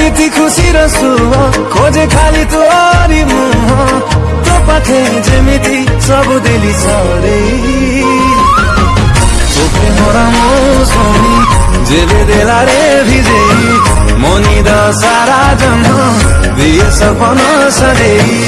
এমনিতে খুশি রসু খোঁজে খালি তোরি মুহ তো পাখে যেমিতি সব দিলি সরে চোখে মরা মো সোনি দেলা রে ভিজে মনি দ সারা জন্ম দিয়ে সপন সরেই